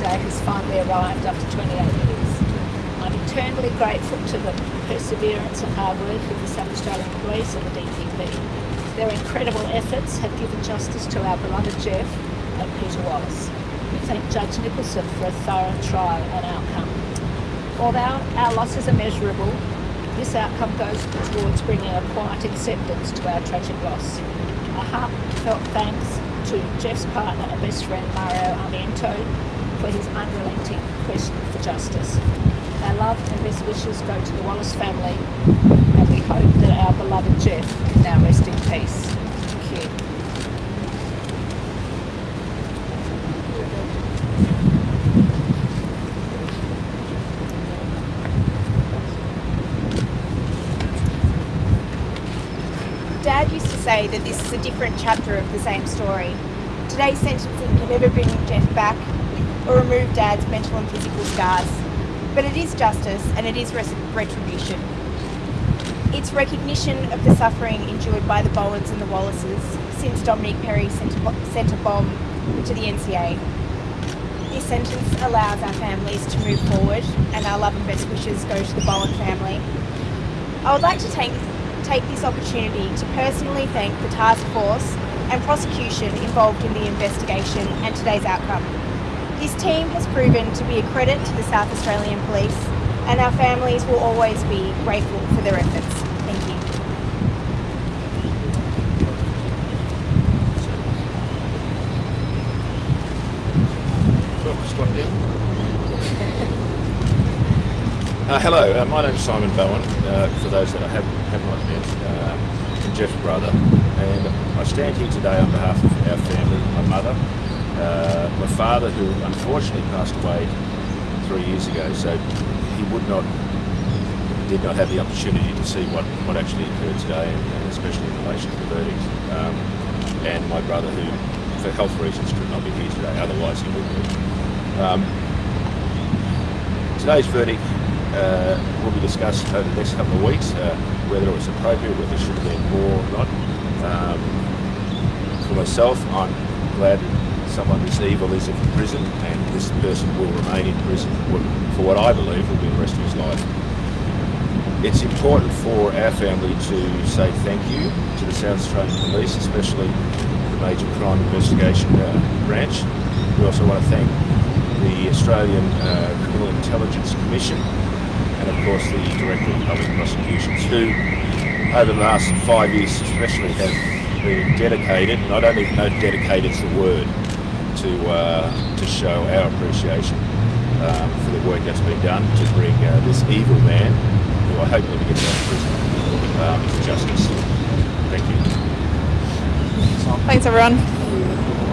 day has finally arrived after 28 years. I'm eternally grateful to the perseverance and hard work of the South Australian Police and the DPP. Their incredible efforts have given justice to our beloved Jeff and Peter Wallis. We thank Judge Nicholson for a thorough trial and outcome. Although our losses are measurable, this outcome goes towards bringing a quiet acceptance to our tragic loss. A heartfelt thanks to Jeff's partner and best friend Mario Armento for his unrelenting quest for justice. Our love and best wishes go to the Wallis family and we hope that our beloved Jeff can now rest in peace. Thank you. Dad used to say that this is a different chapter of the same story. Today's sentencing can never bring Jeff back or remove Dad's mental and physical scars. But it is justice and it is retribution. It's recognition of the suffering endured by the Bowens and the Wallises since Domenic Perre sent a, sent a bomb to the NCA. This sentence allows our families to move forward and our love and best wishes go to the Bowen family. I would like to take, take this opportunity to personally thank the task force and prosecution involved in the investigation and today's outcome. This team has proven to be a credit to the South Australian Police and our families will always be grateful for their efforts. Thank you. Uh, hello, uh, my name is Simon Bowen, uh, for those that I have, have not met, um, and Jeff's brother. And I stand here today on behalf of our family, my mother, uh, my father, who unfortunately passed away three years ago, so he would not, did not have the opportunity to see what, what actually occurred today, and, and especially in relation to the verdict. Um, and my brother, who, for health reasons, could not be here today, otherwise he would be. Um, today's verdict uh, will be discussed over the next couple of weeks, uh, whether it was appropriate, whether it should have been more or not. Um, for myself, I'm glad someone this evil is in prison, and this person will remain in prison for what I believe will be the rest of his life. It's important for our family to say thank you to the South Australian Police, especially the Major Crime Investigation uh, Branch. We also want to thank the Australian uh, Criminal Intelligence Commission and of course the Director of Public Prosecutions who over the last five years especially have been dedicated, and I don't even know dedicated is the word, to, uh, to show our appreciation um, for the work that's been done to bring uh, this evil man, who I hope never gets out of prison, um, to justice. Thank you. Thanks everyone.